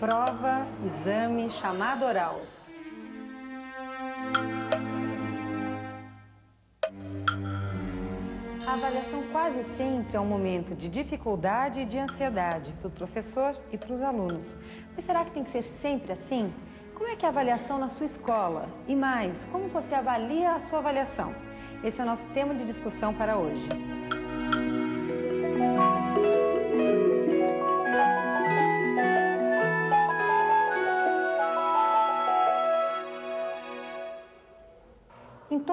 prova, exame, chamada oral. A avaliação quase sempre é um momento de dificuldade e de ansiedade para o professor e para os alunos. Mas será que tem que ser sempre assim? Como é que é a avaliação na sua escola? E mais, como você avalia a sua avaliação? Esse é o nosso tema de discussão para hoje.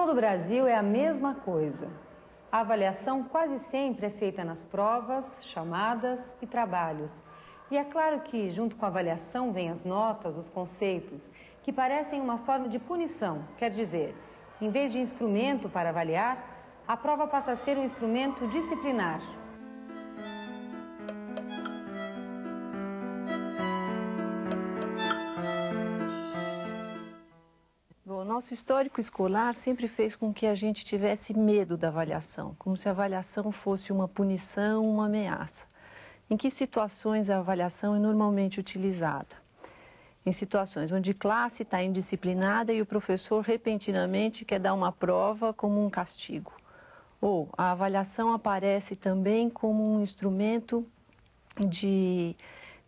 Todo Brasil é a mesma coisa. A avaliação quase sempre é feita nas provas, chamadas e trabalhos. E é claro que, junto com a avaliação, vem as notas, os conceitos, que parecem uma forma de punição. Quer dizer, em vez de instrumento para avaliar, a prova passa a ser um instrumento disciplinar. Nosso histórico escolar sempre fez com que a gente tivesse medo da avaliação, como se a avaliação fosse uma punição, uma ameaça. Em que situações a avaliação é normalmente utilizada? Em situações onde classe está indisciplinada e o professor repentinamente quer dar uma prova como um castigo. Ou a avaliação aparece também como um instrumento de,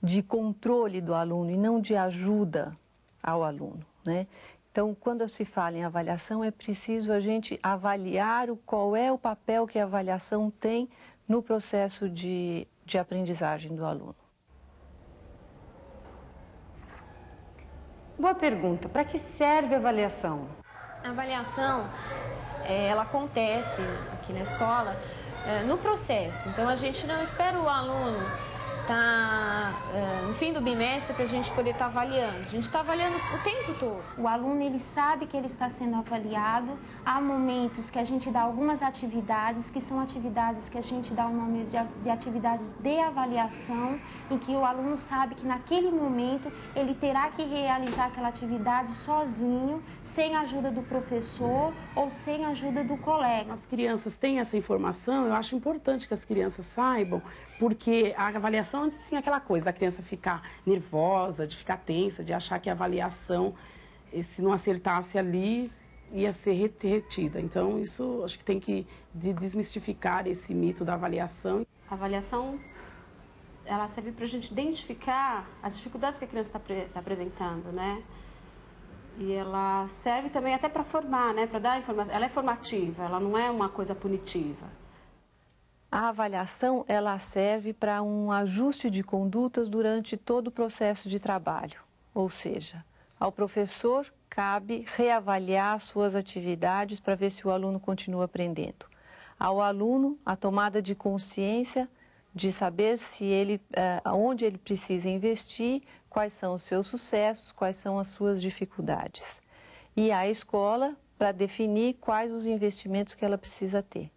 de controle do aluno e não de ajuda ao aluno. Né? Então, quando se fala em avaliação, é preciso a gente avaliar o, qual é o papel que a avaliação tem no processo de, de aprendizagem do aluno. Boa pergunta. Para que serve a avaliação? A avaliação, é, ela acontece aqui na escola é, no processo. Então, a gente não espera o aluno uh, no fim do bimestre para a gente poder estar tá avaliando. A gente está avaliando o tempo todo. O aluno ele sabe que ele está sendo avaliado. Há momentos que a gente dá algumas atividades que são atividades que a gente dá o nome de atividades de avaliação, em que o aluno sabe que naquele momento ele terá que realizar aquela atividade sozinho, sem a ajuda do professor ou sem a ajuda do colega. As crianças têm essa informação, eu acho importante que as crianças saibam, porque a avaliação antes tinha aquela coisa da criança ficar nervosa, de ficar tensa, de achar que a avaliação, eh, se não acertasse ali, ia ser retida. Então, isso acho que tem que desmistificar esse mito da avaliação. A avaliação ela serve para a gente identificar as dificuldades que a criança está tá apresentando, né? E ela serve também até para formar, né? Para dar informação. Ela é formativa, ela não é uma coisa punitiva. A avaliação ela serve para um ajuste de condutas durante todo o processo de trabalho. Ou seja, ao professor cabe reavaliar suas atividades para ver se o aluno continua aprendendo. Ao aluno, a tomada de consciência de saber se ele, eh, onde ele precisa investir, quais são os seus sucessos, quais são as suas dificuldades. E à escola para definir quais os investimentos que ela precisa ter.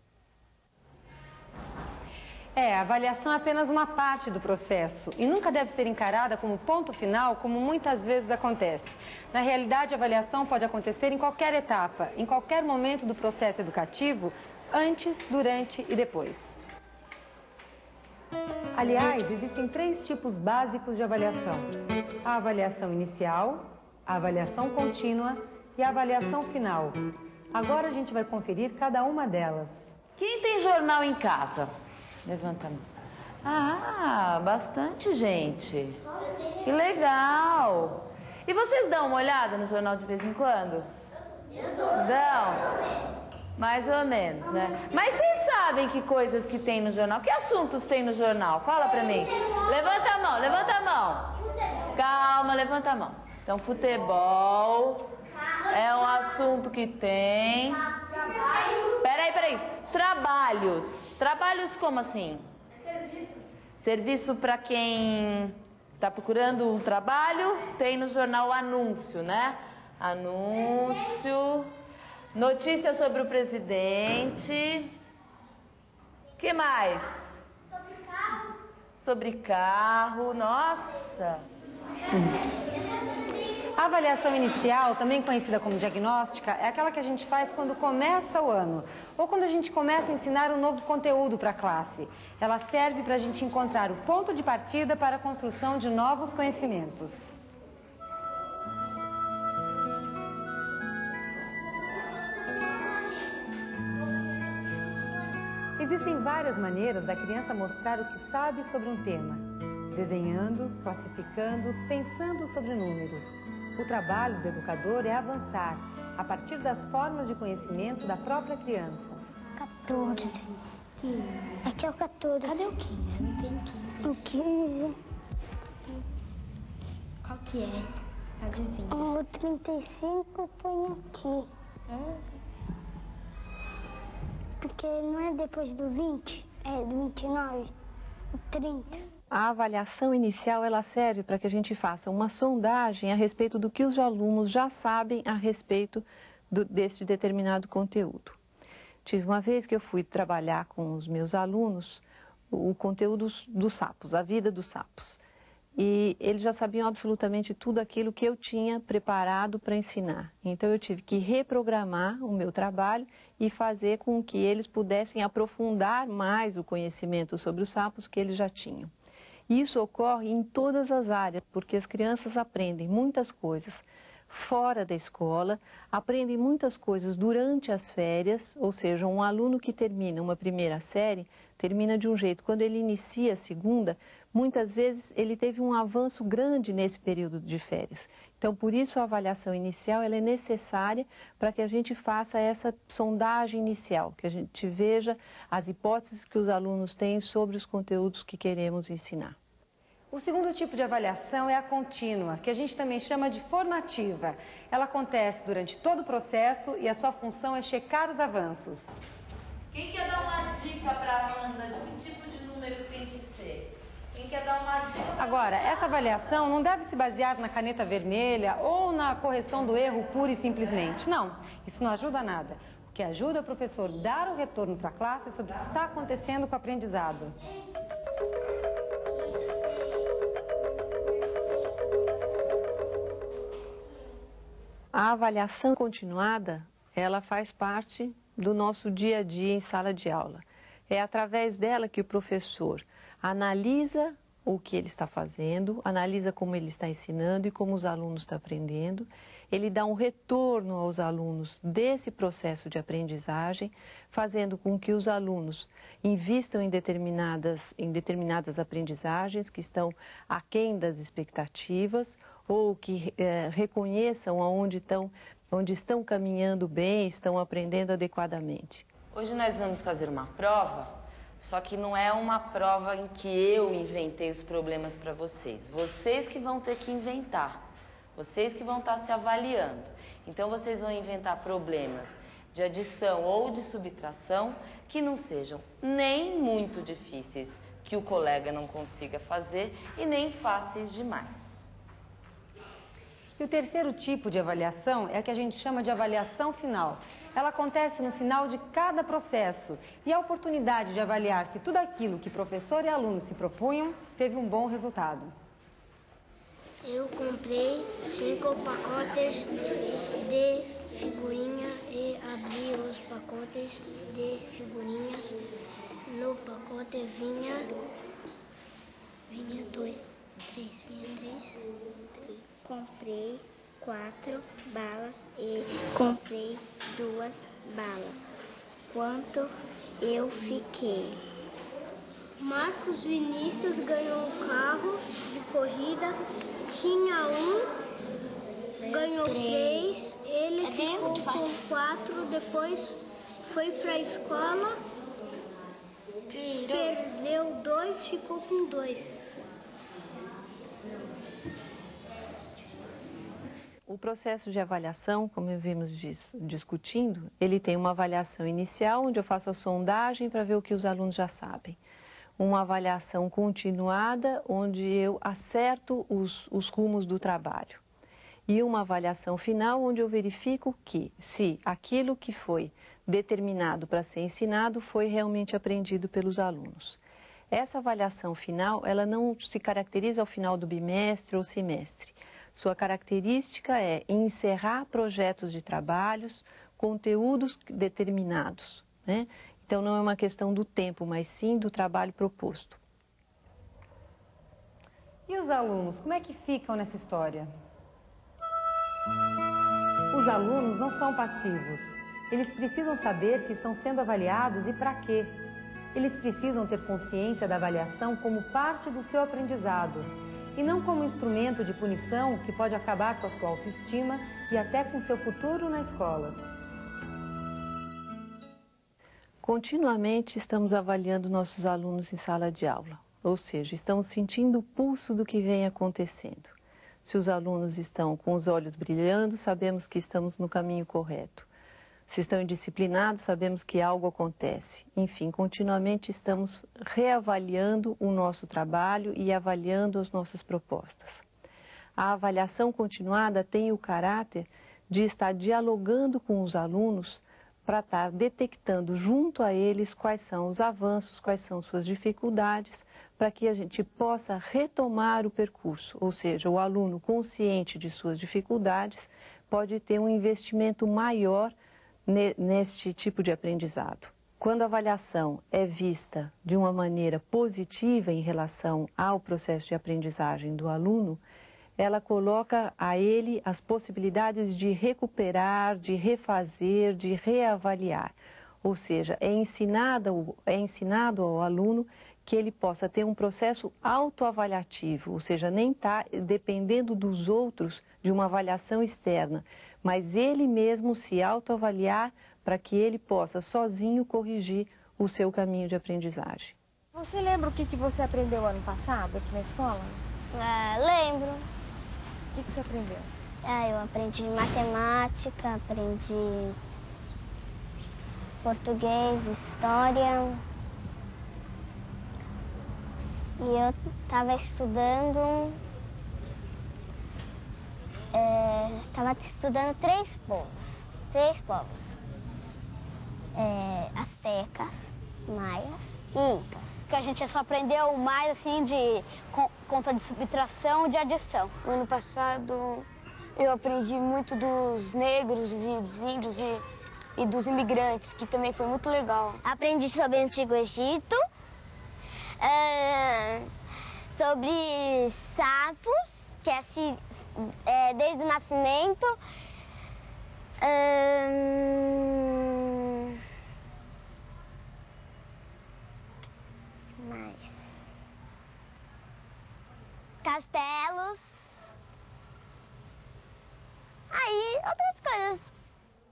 É, a avaliação é apenas uma parte do processo e nunca deve ser encarada como ponto final, como muitas vezes acontece. Na realidade, a avaliação pode acontecer em qualquer etapa, em qualquer momento do processo educativo, antes, durante e depois. Aliás, existem três tipos básicos de avaliação: a avaliação inicial, a avaliação contínua e a avaliação final. Agora a gente vai conferir cada uma delas. Quem tem jornal em casa? Levanta a mão. Ah, bastante gente. Que legal. E vocês dão uma olhada no jornal de vez em quando? Dão. Mais ou menos, né? Mas vocês sabem que coisas que tem no jornal? Que assuntos tem no jornal? Fala pra mim. Levanta a mão, levanta a mão. Calma, levanta a mão. Então, futebol é um assunto que tem. Peraí, peraí. Trabalhos. Trabalhos como assim? Serviço. Serviço para quem está procurando um trabalho, tem no jornal anúncio, né? Anúncio. Notícia sobre o presidente. que mais? Sobre carro. Sobre carro, nossa. A A avaliação inicial, também conhecida como diagnóstica, é aquela que a gente faz quando começa o ano ou quando a gente começa a ensinar um novo conteúdo para a classe. Ela serve para a gente encontrar o ponto de partida para a construção de novos conhecimentos. Existem várias maneiras da criança mostrar o que sabe sobre um tema. Desenhando, classificando, pensando sobre números. O trabalho do educador é avançar a partir das formas de conhecimento da própria criança. 14. 15. Aqui é o 14. Cadê o 15? Não tem 15. O 15. Qual que é? Adivinha. O 35 põe aqui. Hum. Porque não é depois do 20, é do 29, o 30. A avaliação inicial ela serve para que a gente faça uma sondagem a respeito do que os alunos já sabem a respeito do, deste determinado conteúdo. Tive uma vez que eu fui trabalhar com os meus alunos o conteúdo dos sapos, a vida dos sapos. E eles já sabiam absolutamente tudo aquilo que eu tinha preparado para ensinar. Então eu tive que reprogramar o meu trabalho e fazer com que eles pudessem aprofundar mais o conhecimento sobre os sapos que eles já tinham. Isso ocorre em todas as áreas, porque as crianças aprendem muitas coisas fora da escola, aprendem muitas coisas durante as férias, ou seja, um aluno que termina uma primeira série termina de um jeito. Quando ele inicia a segunda, muitas vezes ele teve um avanço grande nesse período de férias. Então, por isso a avaliação inicial é necessária para que a gente faça essa sondagem inicial, que a gente veja as hipóteses que os alunos têm sobre os conteúdos que queremos ensinar. O segundo tipo de avaliação é a contínua, que a gente também chama de formativa. Ela acontece durante todo o processo e a sua função é checar os avanços. Quem quer dar uma dica para a Amanda de que tipo de número tem que quer dar uma dica? Agora, essa avaliação não deve se basear na caneta vermelha ou na correção do erro pura e simplesmente. Não, isso não ajuda nada. O que ajuda é o professor dar o retorno para a classe sobre o que está acontecendo com o aprendizado. A avaliação continuada, ela faz parte do nosso dia a dia em sala de aula. É através dela que o professor analisa o que ele está fazendo, analisa como ele está ensinando e como os alunos estão aprendendo. Ele dá um retorno aos alunos desse processo de aprendizagem, fazendo com que os alunos invistam em determinadas, em determinadas aprendizagens que estão aquém das expectativas ou que é, reconheçam aonde estão, onde estão caminhando bem, estão aprendendo adequadamente. Hoje nós vamos fazer uma prova, só que não é uma prova em que eu inventei os problemas para vocês. Vocês que vão ter que inventar. Vocês que vão estar se avaliando. Então vocês vão inventar problemas de adição ou de subtração que não sejam nem muito difíceis que o colega não consiga fazer e nem fáceis demais. E o terceiro tipo de avaliação é a que a gente chama de avaliação final. Ela acontece no final de cada processo e a oportunidade de avaliar se tudo aquilo que professor e aluno se propunham teve um bom resultado. Eu comprei cinco pacotes de figurinha e abri os pacotes de figurinhas. No pacote vinha vinha dois, três, vinha três comprei quatro balas e comprei duas balas. Quanto eu fiquei? Marcos Vinícius ganhou um carro de corrida, tinha um, ganhou três, ele é ficou com quatro, depois foi para a escola, perdeu dois, ficou com dois. O processo de avaliação, como vimos discutindo, ele tem uma avaliação inicial, onde eu faço a sondagem para ver o que os alunos já sabem. Uma avaliação continuada, onde eu acerto os, os rumos do trabalho. E uma avaliação final, onde eu verifico que, se aquilo que foi determinado para ser ensinado foi realmente aprendido pelos alunos. Essa avaliação final, ela não se caracteriza ao final do bimestre ou semestre Sua característica é encerrar projetos de trabalhos, conteúdos determinados. Né? Então, não é uma questão do tempo, mas sim do trabalho proposto. E os alunos, como é que ficam nessa história? Os alunos não são passivos. Eles precisam saber que estão sendo avaliados e para quê. Eles precisam ter consciência da avaliação como parte do seu aprendizado e não como instrumento de punição que pode acabar com a sua autoestima e até com seu futuro na escola. Continuamente estamos avaliando nossos alunos em sala de aula, ou seja, estamos sentindo o pulso do que vem acontecendo. Se os alunos estão com os olhos brilhando, sabemos que estamos no caminho correto. Se estão indisciplinados, sabemos que algo acontece. Enfim, continuamente estamos reavaliando o nosso trabalho e avaliando as nossas propostas. A avaliação continuada tem o caráter de estar dialogando com os alunos para estar detectando junto a eles quais são os avanços, quais são suas dificuldades, para que a gente possa retomar o percurso, ou seja, o aluno consciente de suas dificuldades pode ter um investimento maior neste tipo de aprendizado. Quando a avaliação é vista de uma maneira positiva em relação ao processo de aprendizagem do aluno, ela coloca a ele as possibilidades de recuperar, de refazer, de reavaliar. Ou seja, é ensinado, é ensinado ao aluno que ele possa ter um processo autoavaliativo, ou seja, nem está dependendo dos outros de uma avaliação externa, mas ele mesmo se autoavaliar para que ele possa sozinho corrigir o seu caminho de aprendizagem. Você lembra o que, que você aprendeu ano passado aqui na escola? Ah, lembro. O que, que você aprendeu? Ah, eu aprendi matemática, aprendi português, história. E eu estava estudando estava é, estudando três povos, três povos, é, astecas, maias e incas. Que a gente só aprendeu mais assim de conta de subtração e de adição. No ano passado eu aprendi muito dos negros e dos índios e, e dos imigrantes, que também foi muito legal. Aprendi sobre o Antigo Egito, é, sobre sapos, que é é, desde o nascimento. Hum... Mais. Castelos. Aí, outras coisas.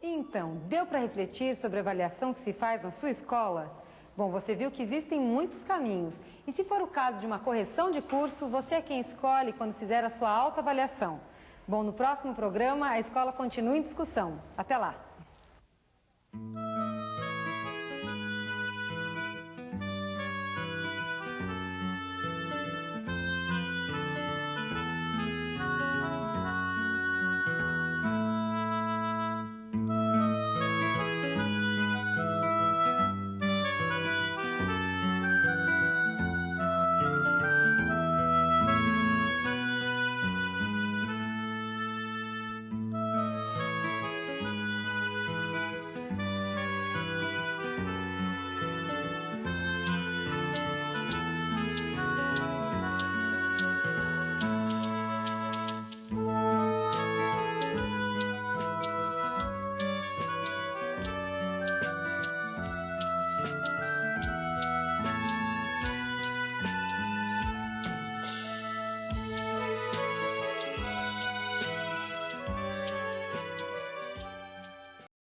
Então, deu para refletir sobre a avaliação que se faz na sua escola? Bom, você viu que existem muitos caminhos. E se for o caso de uma correção de curso, você é quem escolhe quando fizer a sua autoavaliação. Bom, no próximo programa a escola continua em discussão. Até lá!